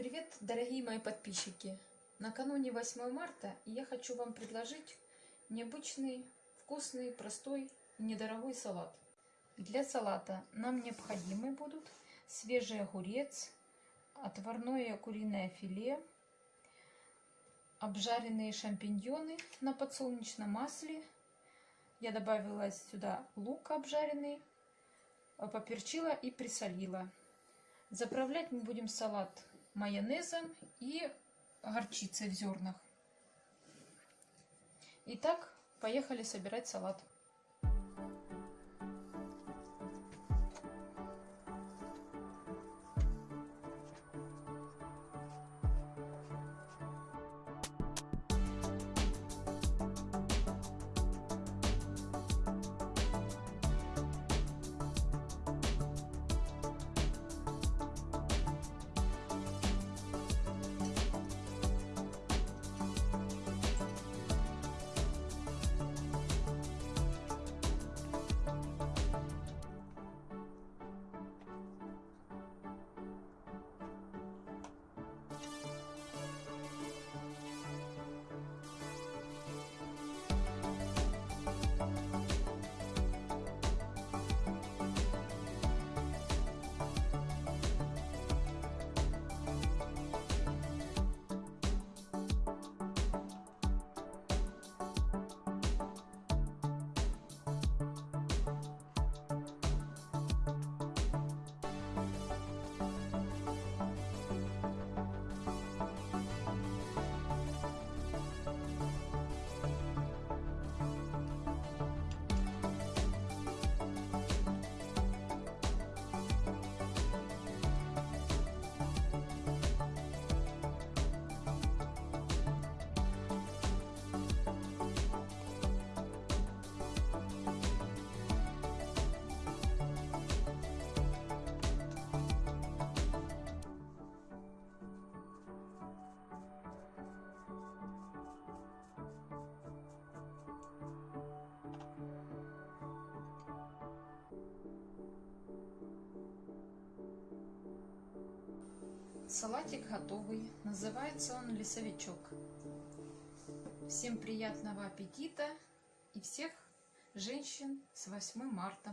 Привет, дорогие мои подписчики! Накануне 8 марта я хочу вам предложить необычный, вкусный, простой и недорогой салат. Для салата нам необходимы будут свежий огурец, отварное куриное филе, обжаренные шампиньоны на подсолнечном масле. Я добавила сюда лук обжаренный, поперчила и присолила. Заправлять мы будем салат майонезом и горчицей в зернах. Итак, поехали собирать салат. Салатик готовый. Называется он лесовичок. Всем приятного аппетита и всех женщин с 8 марта.